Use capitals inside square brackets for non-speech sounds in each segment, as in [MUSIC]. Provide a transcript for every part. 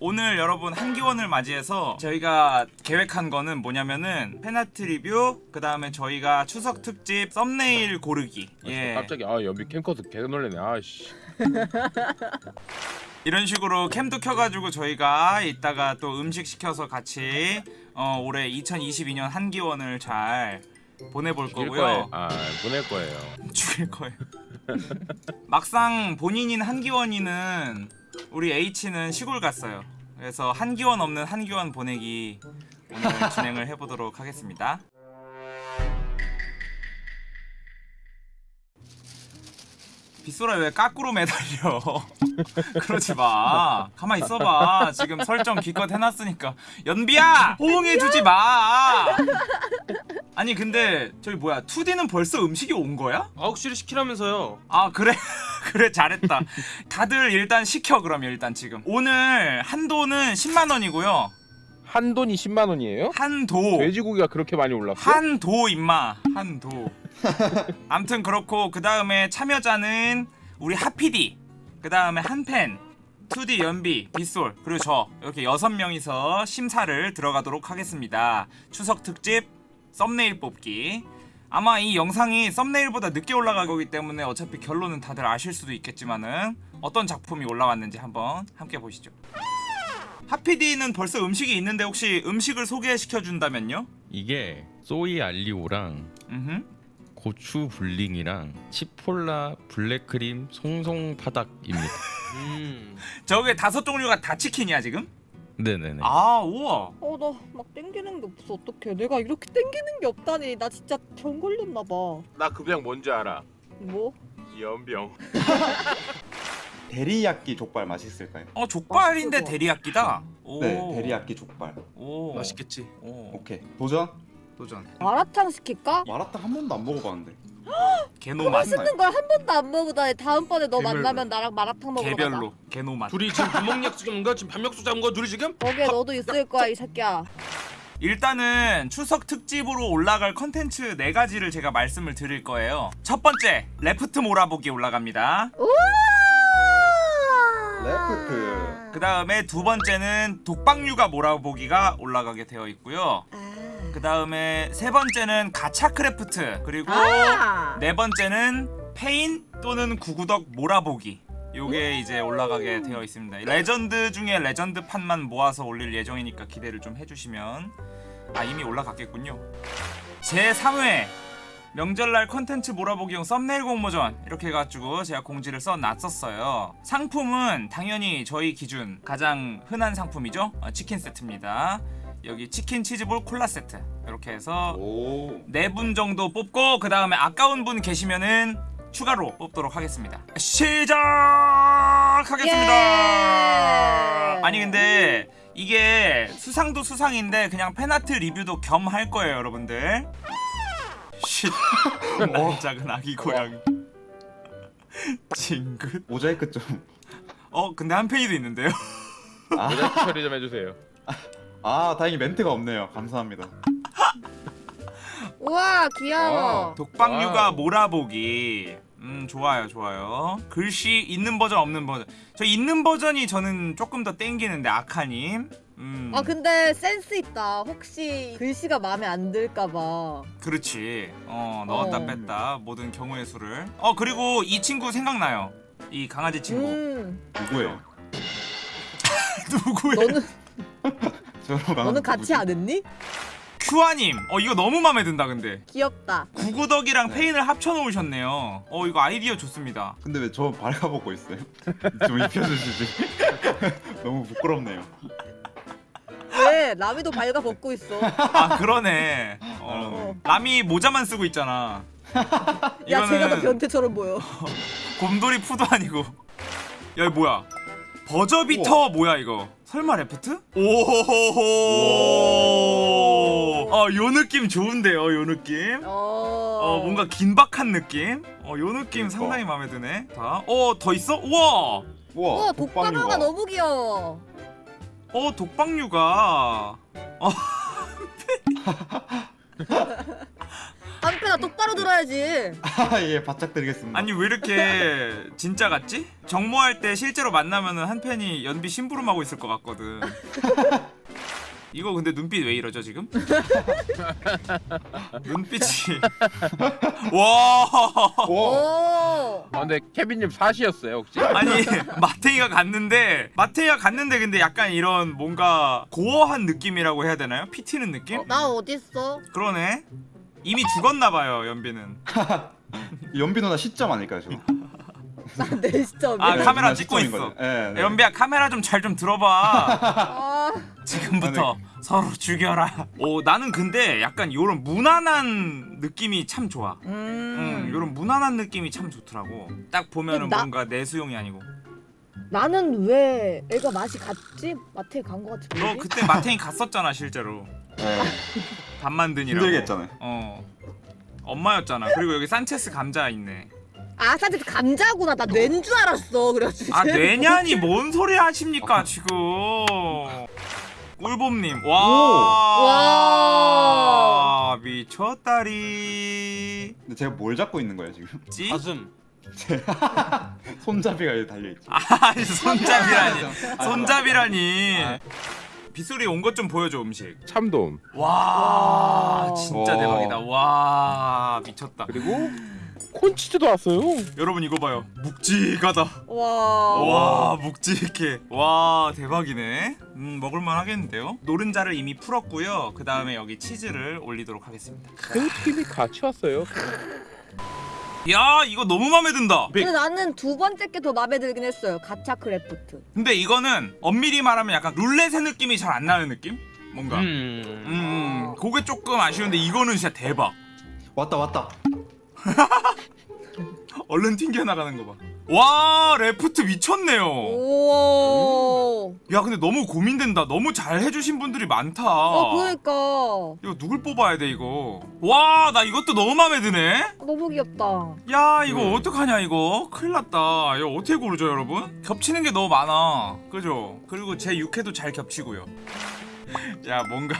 오늘 여러분 한기원을 맞이해서 저희가 계획한 거는 뭐냐면은 페나트 리뷰 그 다음에 저희가 추석 특집 썸네일 고르기. 예 갑자기 아 연비 캠커스 개 놀래네. 아씨. [LAUGHS] 이런 식으로 캠도 켜가지고 저희가 이따가 또 음식 시켜서 같이 어, 올해 2022년 한기원을 잘 보내볼 거고요. 거예요. 아 보낼 거예요. [LAUGHS] 죽일 거예요 [LAUGHS] 막상 본인인 한기원이는 우리 H는 시골 갔어요. 그래서 한기원 없는 한기원 보내기 오늘 [LAUGHS] 진행을 해보도록 하겠습니다 빗소라 왜 까꾸로 매달려? [LAUGHS] 그러지 마. 가만 있어봐. 지금 설정 기껏 해놨으니까. 연비야! 호응해주지 마! 아니 근데 저기 뭐야 2D는 벌써 음식이 온 거야? 아홉시를 시키라면서요. 아 그래? [LAUGHS] 그래 잘했다. 다들 일단 시켜 그럼 일단 지금. 오늘 한도는 10만원이고요 한돈이 10만 원이에요? 한도. 돼지고기가 그렇게 많이 올랐어? 한도 임마. 한도. [LAUGHS] 암튼 그렇고 그 다음에 참여자는 우리 하피디 그 다음에 한펜 2D 연비 빗솔 그리고 저 이렇게 여섯 명이서 심사를 들어가도록 하겠습니다. 추석 특집 썸네일 뽑기. 아마 이 영상이 썸네일보다 늦게 올라갈 거기 때문에 어차피 결론은 다들 아실 수도 있겠지만은 어떤 작품이 올라왔는지 한번 함께 보시죠 하피디는 벌써 음식이 있는데 혹시 음식을 소개시켜 준다면요? 이게 소이 알리오랑 음흠. 고추 불링이랑 치폴라 블랙크림 송송 파닭입니다. [LAUGHS] 음. 저게 다섯 종류가 다 치킨이야 지금? 네네네. 아 우와 어나 막 땡기는 게 없어 어떡해 내가 이렇게 땡기는 게 없다니 나 진짜 병 걸렸나 봐뭐 나그병 뭔지 알아 뭐? 연병 [LAUGHS] 데리야끼 족발 맛있을까요? 어 족발인데. 데리야끼다 오. 네, 데리야끼 족발. 오 맛있겠지. 오 오케이. 도전. 도전 마라탕 시킬까? 마라탕 한 번도 안 먹어봤는데. [GASPS] 개노 맛 맛있는 걸 한 번도 안 먹어보다니 다음번에 너 개별로. 만나면 나랑 마라탕 먹으러 가자 개별로 개노 맛 둘이 지금 구멍 약속 잡은 거 지금 밤약속 잡은 거 둘이 지금? 거기에 너도 있을 거야 이 새끼야 일단은 추석 특집으로 올라갈 컨텐츠 네 가지를 제가 말씀을 드릴 거예요 첫 번째 레프트 몰아보기 올라갑니다 레프트. 그 다음에 두 번째는 독박류가 몰아보기가 올라가게 되어 있고요. 그 다음에 세 번째는 가차 크래프트 그리고 아. 네 번째는 페인 또는 구구덕 몰아보기. 요게 이제 올라가게 되어 있습니다. 레전드 중에 레전드 판만 모아서 올릴 예정이니까 기대를 좀 해주시면. 아 이미 올라갔겠군요. 제 3회 명절날 컨텐츠 몰아보기용 썸네일 공모전 이렇게 해가지고 제가 공지를 써놨었어요 상품은 당연히 저희 기준 가장 흔한 상품이죠 어, 치킨 세트입니다 여기 치킨 치즈볼 콜라 세트 이렇게 해서 오. 네분 정도 뽑고 그 다음에 아까운 분 계시면은 추가로 뽑도록 하겠습니다. 시작하겠습니다. 예. 아니 근데 이게 수상도 수상인데 그냥 팬아트 리뷰도 겸 할 거예요, 여러분들. 쉿. 날 작은 아기 고양이. 징긋. 모자이크 좀. 어 근데 한 팬이도 있는데요. 아, 모자이크 처리 좀 해주세요 아 다행히 멘트가 없네요. 감사합니다. 우와 귀여워 독박류가. 몰아보기. 음 좋아요 좋아요. 글씨 있는 버전 없는 버전. 저 있는 버전이 저는 조금 더 땡기는데 아카님. 음 아 근데 센스 있다 혹시 글씨가 마음에 안 들까봐 그렇지. 어 넣었다 어. 뺐다 모든 경우의 수를. 어 그리고 이 친구 생각나요. 이 강아지 친구. 음 누구예요? [LAUGHS] 누구예요? 너는 [LAUGHS] 너는 같이 누구지? 안 했니? 큐아님. 어 이거 너무 마음에 든다 근데. 귀엽다 구구덕이랑 네. 페인을 합쳐 놓으셨네요. 어 이거 아이디어 좋습니다. 근데 왜 저 발가벗고 있어요? [LAUGHS] 좀 입혀주시지. 너무 부끄럽네요. 왜? 라미도 발가 벗고 있어 아 그러네. 어. 남이 모자만 쓰고 있잖아. 야 제가 더 이거는 변태처럼 보여 곰돌이 푸도 아니고. 야 이거 뭐야? 버저비터 뭐야 이거? 설마 Raft? 오호호호. 어 요 느낌 좋은데요, 요 느낌. 어... 어 뭔가 긴박한 느낌. 어 요 느낌 그러니까. 상당히 마음에 드네. 자, 어 더 있어? 우와. 우와. 우와 독박류가 너무 귀여워 어 독박류가. 한편아 똑바로 들어야지. 아예 [LAUGHS] 바짝 드리겠습니다. 아니 왜 이렇게 진짜 같지? 정모할 때 실제로 만나면은 한 팬이 연비 심부름하고 있을 것 같거든. [LAUGHS] 이거 근데 눈빛 왜 이러죠 지금? [LAUGHS] 눈빛이 [LAUGHS] 와 오. 오. 아 근데 케빈님 사시였어요 혹시? 아니 [LAUGHS] 마테이가 갔는데 마테이가 갔는데 근데 약간 이런 뭔가 고어한 느낌이라고 해야 되나요? 피 튀는 느낌? 나 어딨어? 그러네 이미 죽었나 봐요 연비는 연비 누나 시점 아닐까요 저? 나내 시점이. 아, 카메라 누나 찍고 있어. 예, 네. 연비야 카메라 좀 잘좀 들어봐 아, 지금부터 서로 죽여라. 오 나는 근데 약간 요런 무난한 느낌이 참 좋아. 응, 음. 요런 무난한 느낌이 참 좋더라고. 딱 보면은 나- 뭔가 내수용이 아니고. 나는 왜 애가 맛이 갔지? 마트에 간 거 같은데. 너 그때 마탱이 갔었잖아 실제로. 예. 밥 만드니라고. 힘들게 했잖아요. 어. 엄마였잖아. 그리고 여기 산체스 감자 있네. 아, 사실 감자구나. 나 뇌인 줄 알았어. 그래가지고. 아 뇌냐니 뭔 소리 하십니까 지금. 꿀봄님 와. 와. 미쳤다리. 근데 제가 뭘 잡고 있는 거예요 지금? 찌? 가슴. [LAUGHS] 손잡이가 여기 달려 있죠. 아 손잡이라니. 아, 손잡이라니. 아. 빗소리 온 것 좀 보여줘 음식. 참돔 와 와. 진짜 와. 대박이다. 와 미쳤다. 그리고 콘치즈도 왔어요. 여러분 이거 봐요. 묵직하다. 와. 와 묵직해. 와 대박이네. 음 먹을만 하겠는데요. 노른자를 이미 풀었고요. 그 다음에 여기 치즈를 올리도록 하겠습니다. 그 팀이 같이 왔어요. 야 이거 너무 마음에 든다. 근데 나는 두 번째 게 더 마음에 들긴 했어요. 가차 크래프트. 근데 이거는 엄밀히 말하면 약간 룰렛의 느낌이 잘 안 나는 느낌? 뭔가. 음. 음. 음, 그게 조금 아쉬운데 이거는 진짜 대박. 왔다 왔다. [LAUGHS] 얼른 튕겨 나가는 거 봐. 와 이펙트 미쳤네요. 오. 야 근데 너무 고민된다. 너무 잘 해주신 분들이 많다. 어, 그러니까 이거 누굴 뽑아야 돼 이거? 와 나 이것도 너무 마음에 드네. 너무 귀엽다. 야 이거 음. 어떡하냐 이거 큰일 났다 이거 어떻게 고르죠 여러분? 겹치는 게 너무 많아 그죠? 그리고 제 육회도 잘 겹치고요 [LAUGHS] 야 뭔가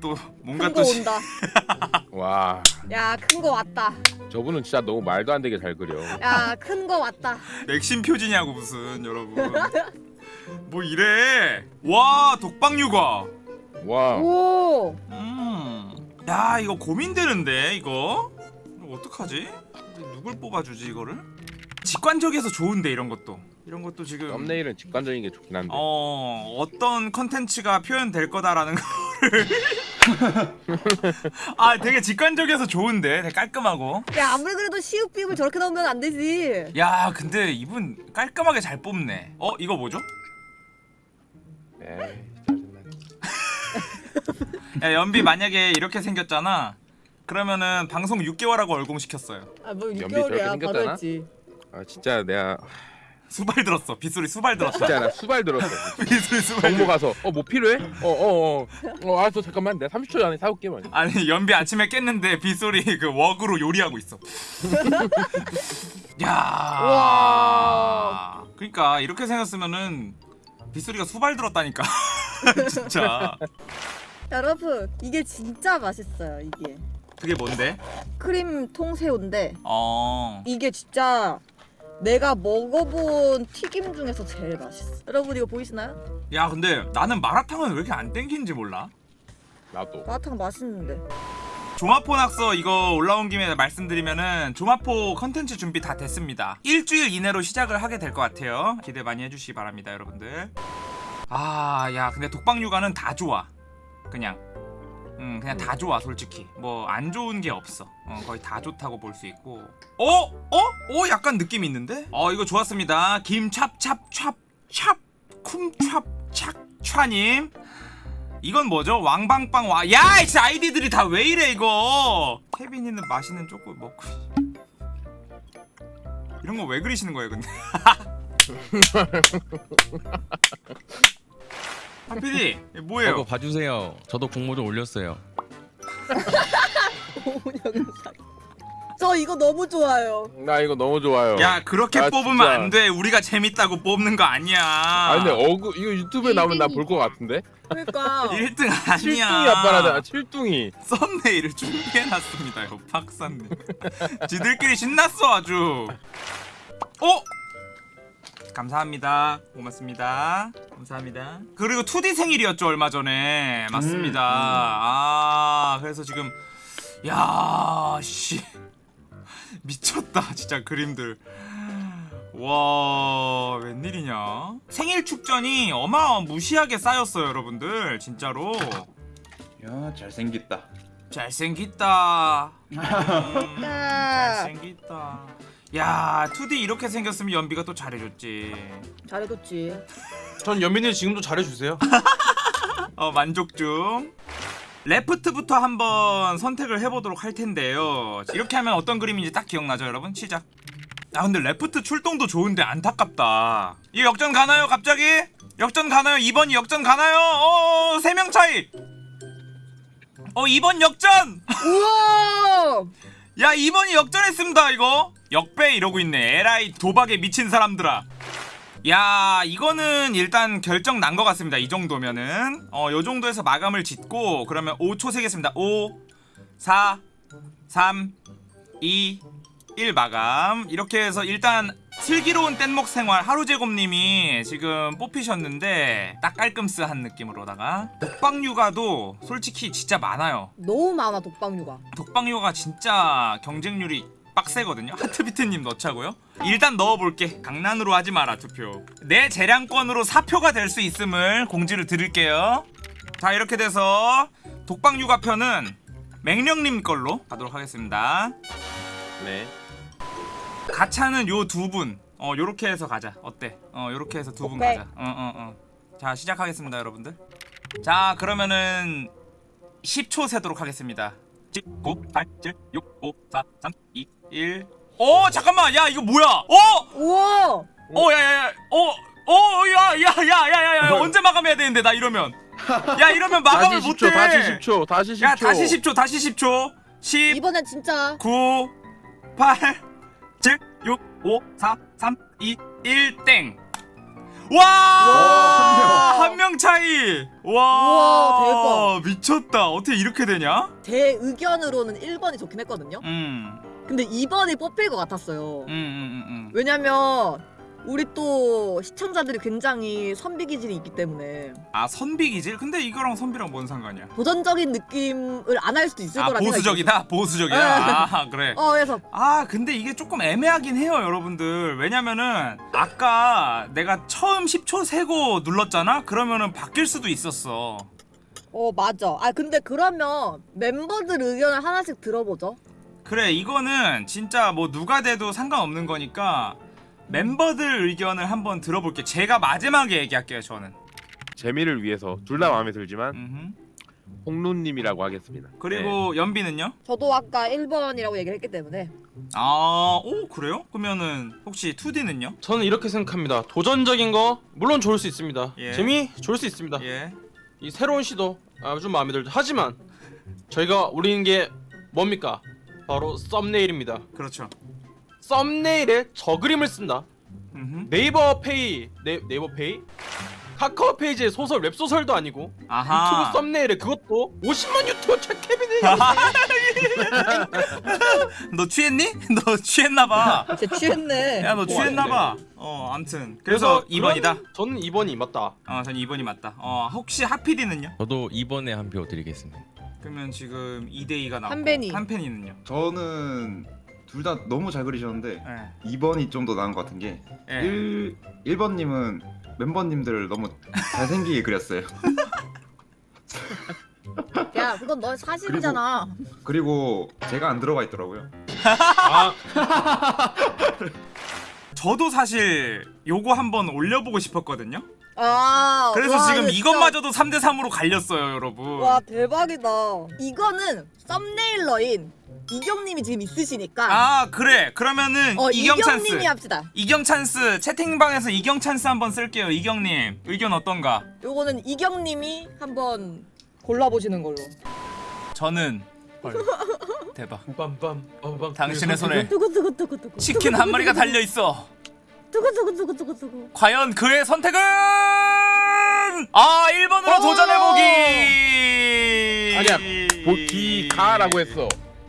또 뭔가 큰거또 시- 온다. [LAUGHS] 와 야, 큰 거 왔다. 저분은 진짜 너무 말도 안 되게 잘 그려. 야, 큰 거 왔다. 맥심 표지냐고 무슨 여러분 [LAUGHS] 뭐 이래 와 독박육아 와 오. 음 야 이거 고민되는데 이거 이거 어떡하지? 누굴 뽑아주지 이거를? 직관적이어서 좋은데 이런 것도 이런 것도 지금 썸네일은 직관적인 게 좋긴 한데. 어 어떤 컨텐츠가 표현될 거다라는 [LAUGHS] 거를 아 되게 직관적이어서 좋은데 되게 깔끔하고 야, 아무리 그래도 시읍비읍을 저렇게 넣으면 안 되지. 야 근데 이분 깔끔하게 잘 뽑네 어 이거 뭐죠? 에이 짜증나. [LAUGHS] 야 연비 만약에 이렇게 생겼잖아 그러면은 방송 6개월하고 얼공시켰어요 아, 뭐 연비 6개월이야. 저렇게 바로 생겼잖아? 했지. 아 진짜 내가 수발 들었어 빗소리 수발 들었어 진짜 나 수발 들었어. [LAUGHS] 빗소리 수발 정모 가서 어 뭐 필요해? 어어어 어, 어, 알았어 잠깐만 내가 30초 안에 사올게 뭐. 아니 연비 아침에 깼는데 빗소리 그 웍으로 요리하고 있어 [LAUGHS] 야 와. 그러니까 이렇게 생겼으면은 빗소리가 수발 들었다니까 [LAUGHS] 진짜 여러분, 이게 진짜 맛있어요, 이게. 그게 뭔데? 크림 통새우인데 어 이게 진짜 내가 먹어본 튀김 중에서 제일 맛있어. 여러분 이거 보이시나요? 야 근데 나는 마라탕은 왜 이렇게 안 땡기는지 몰라 나도. 마라탕 맛있는데. 조마포 낙서 이거 올라온 김에 말씀드리면은 조마포 컨텐츠 준비 다 됐습니다 일주일 이내로 시작을 하게 될 것 같아요 기대 많이 해주시기 바랍니다 여러분들 아 야 근데 독박육아는 다 좋아 그냥 음 그냥 다 좋아 솔직히 뭐 안 좋은 게 없어 어, 거의 다 좋다고 볼 수 있고 어? 어? 어? 약간 느낌 있는데? 어 이거 좋았습니다 김찹찹찹찹 쿰찹 착촤님 이건 뭐죠? 왕방빵 와. 야, 진짜 아이디들이 다 왜 이래 이거? 케빈이는 맛있는 초코 먹고. 이런 거 왜 그리시는 거예요, 근데? [LAUGHS] 하피디 저거 뭐예요? 봐주세요. 저도 공모 좀 올렸어요. [LAUGHS] 사- 저 이거 너무 좋아요. 나 이거 너무 좋아요. 야 그렇게 아, 뽑으면 진짜. 안 돼. 우리가 재밌다고 뽑는 거 아니야. 아 근데 어그 이거 유튜브에 나오면 나 볼 것 같은데. 그러니까 [LAUGHS] 1등 아니야. 칠뚱이 아빠라잖아. 칠뚱이. 썸네일을 준비해놨습니다. 이거 박사님. 지들끼리 신났어 아주. 어? 감사합니다. 고맙습니다. 감사합니다. 그리고 2D 생일이었죠 얼마 전에. 맞습니다. 음, 음. 아 그래서 지금 야 씨. [LAUGHS] 미쳤다 진짜 그림들. 와 웬일이냐 생일 축전이 어마무시하게 쌓였어요 여러분들 진짜로 야 잘생겼다. 잘생겼다 [LAUGHS] 음, 아, 잘생겼다 야 2D 이렇게 생겼으면 연비가 또 잘해줬지 잘해줬지. 전 연민이 지금도 잘해주세요. [LAUGHS] 어 만족 중 레프트부터 한번 선택을 해보도록 할 텐데요 이렇게 하면 어떤 그림인지 딱 기억나죠 여러분 시작 아 근데 레프트 출동도 좋은데 안타깝다 이 역전 가나요 갑자기? 역전 가나요? 2번이 역전 가나요? 어 3명 차이 어 2번 역전! 우와! [LAUGHS] 야 2번이 역전했습니다 이거 역배 이러고 있네. 에라이 도박에 미친 사람들아. 야 이거는 일단 결정 난 것 같습니다. 이 정도면은. 어 요 정도에서 마감을 짓고 그러면 5초 세겠습니다. 5 4 3 2 1 마감. 이렇게 해서 일단 슬기로운 뗏목 생활 하루제곱님이 지금 뽑히셨는데 딱 깔끔스한 느낌으로다가 독박육아도 솔직히 진짜 많아요. 너무 많아 독방류가. 독방요가 진짜 경쟁률이 빡세거든요. 하트비트님 넣자고요. 일단 넣어볼게. 강난으로 하지 마라 투표. 내 재량권으로 사표가 될 수 있음을 공지를 드릴게요. 자 이렇게 돼서 독방 육아 편은 맹령님 걸로 가도록 하겠습니다. 네. 가차는 요 두 분. 어 요렇게 해서 가자. 어때? 어 요렇게 해서 두 분. 가자. 어 어 어, 어. 자 시작하겠습니다 여러분들. 자 그러면은 10초 세도록 하겠습니다. 10, 9, 8, 7, 6, 5, 4, 3, 2, 1. 어 잠깐만 야 이거 뭐야? 어? 우와! 어 야 야 야 어? 어, 야, 야, 야, 야, 야, 야, 언제 마감해야 되는데, 나 이러면. 야, 이러면 마감을 다시 못해. 10초. 다시 10초. 다시 10초. 야, 다시 10초, 다시 10초. 10, 이번엔 진짜 9, 8, 7, 6, 5, 4, 3, 2, 1, 땡. 와! 와, 차이. 와! 우와, 미쳤다. 어떻게 이렇게 되냐? 제 의견으로는 1번이 좋긴 했거든요. 음. 근데 2번이 뽑힐 것 같았어요. 음, 음, 음, 음. 왜냐면 우리 또 시청자들이 굉장히 선비 기질이 있기 때문에 아, 선비 기질? 근데 이거랑 선비랑 뭔 상관이야? 도전적인 느낌을 안 할 수도 있을 아, 거라 보수적이다? 보수적이다? 아, 그래. 어 그래서 아 근데 이게 조금 애매하긴 해요 여러분들 왜냐면은 아까 내가 처음 10초 세고 눌렀잖아 그러면은 바뀔 수도 있었어 어 맞아. 아 근데 그러면 멤버들 의견을 하나씩 들어보죠. 그래 이거는 진짜 뭐 누가 돼도 상관없는 거니까 멤버들 의견을 한번 들어볼게 제가 마지막에 얘기할게요 저는 재미를 위해서 둘 다 마음에 들지만 음흠. 홍루님이라고 하겠습니다. 그리고 연비는요? 저도 아까 1번이라고 얘기를 했기 때문에 아 오 그래요? 그러면은 혹시 2D는요? 저는 이렇게 생각합니다. 도전적인 거 물론 좋을 수 있습니다. 예. 재미 좋을 수 있습니다. 예 이 새로운 시도 아주 마음에 들죠. 하지만 저희가 우리는 게 뭡니까? 바로 썸네일입니다. 그렇죠 썸네일에 저 그림을 쓴다. 음흠. 네이버 페이 네, 네이버 페이 카카오 페이지의 소설 웹소설도 아니고 아하 유튜브 썸네일에 그것도 50만 유튜버 최케빈의 [LAUGHS] 너 취했니? [LAUGHS] 너 취했나봐 쟤 취했네. 야 너 취했나봐 어 암튼 그래서 2번이다 그런- 저는 2번이 맞다. 어전 2번이 맞다 어 혹시 하피디는요? 저도 2번에 한 표 드리겠습니다. 그러면 지금 2대2가 나왔고. 한펜이는요? 저는 둘 다 너무 잘 그리셨는데 예 2번이 좀 더 나은 것 같은 게 예. 1, 1번님은 멤버님들을 너무 잘생기게 그렸어요. 야 그건 너 사실이잖아. 그리고 제가 안 들어가 있더라고요. 아, [LAUGHS] 저도 사실 요거 한번 올려보고 싶었거든요 아 그래서 와, 지금 이것마저도 3대3으로 갈렸어요 여러분 와 대박이다. 이거는 썸네일러인 이경님이 지금 있으시니까 아 그래 그러면은 어 이경 찬스 이경님이 합시다. 이경 찬스 채팅방에서 이경 찬스 한번 쓸게요 이경님 의견 어떤가? 요거는 이경님이 한번 골라보시는 걸로. 저는 [LAUGHS] 대박. 빰빰 빰빰. 당신의 손에 두구두구두구두구. 치킨 한 마리가 달려 있어. 두구두구두구두구두구. 과연 그의 선택은 아 1번으로 오! 도전해 보기. 아니야, 보기가라고 했어.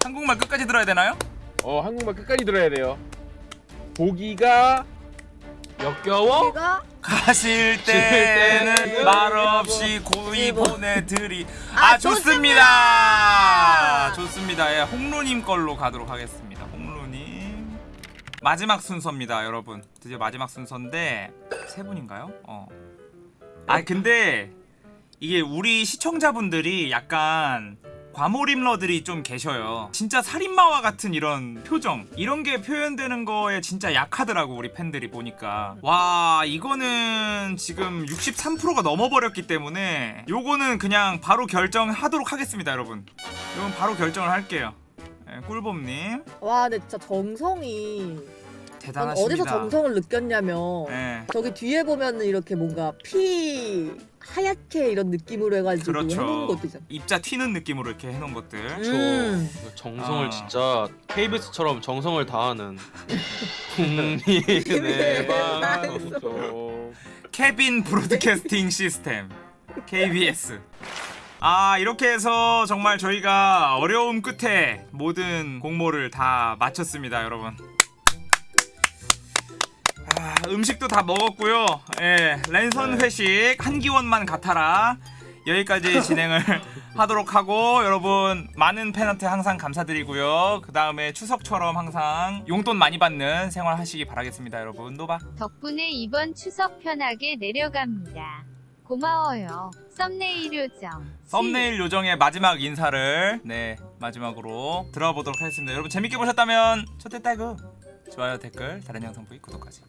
한국말 끝까지 들어야 되나요? 어 한국말 끝까지 들어야 돼요. 보기가 역겨워? 내가 가실 때는 말없이 고이 뭐. 보내드리. 아, 아 좋습니다. 좋습니다. 예, 홍루님 걸로 가도록 하겠습니다. 홍루님 마지막 순서입니다, 여러분. 드디어 마지막 순서인데 세 분인가요? 어. 아 근데 이게 우리 시청자분들이 약간 과몰입러들이 좀 계셔요. 진짜 살인마와 같은 이런 표정. 이런 게 표현되는 거에 진짜 약하더라고 우리 팬들이 보니까. 와 이거는 지금 63%가 넘어버렸기 때문에 요거는 그냥 바로 결정하도록 하겠습니다 여러분. 이건 바로 결정을 할게요. 예, 꿀봄님. 와 근데 진짜 정성이. 난 대단하십니다. 어디서 정성을 느꼈냐면 예. 저기 뒤에 보면은 이렇게 뭔가 피 하얗게 이런 느낌으로 해가지고 해놓은 그렇죠 것들이잖아. 입자 튀는 느낌으로 이렇게 해놓은 것들 음. 저 정성을 아. 진짜 KBS처럼 정성을 다하는 [LAUGHS] 국민의 방 방송. 케빈 브로드캐스팅 시스템 KBS 아 이렇게 해서 정말 저희가 어려움 끝에 모든 공모를 다 마쳤습니다 여러분 아, 음식도 다 먹었고요. 예 랜선 회식 한기원만 같아라. 여기까지 [LAUGHS] 진행을 하도록 하고 여러분 많은 팬한테 항상 감사드리고요. 그 다음에 추석처럼 항상 용돈 많이 받는 생활 하시기 바라겠습니다 여러분. 노바. 덕분에 이번 추석 편하게 내려갑니다. 고마워요. 썸네일 요정. 썸네일 요정의 마지막 인사를 네 마지막으로 들어보도록 하겠습니다. 여러분 재밌게 보셨다면 초대 따구 좋아요 댓글 다른 영상 보기 구독까지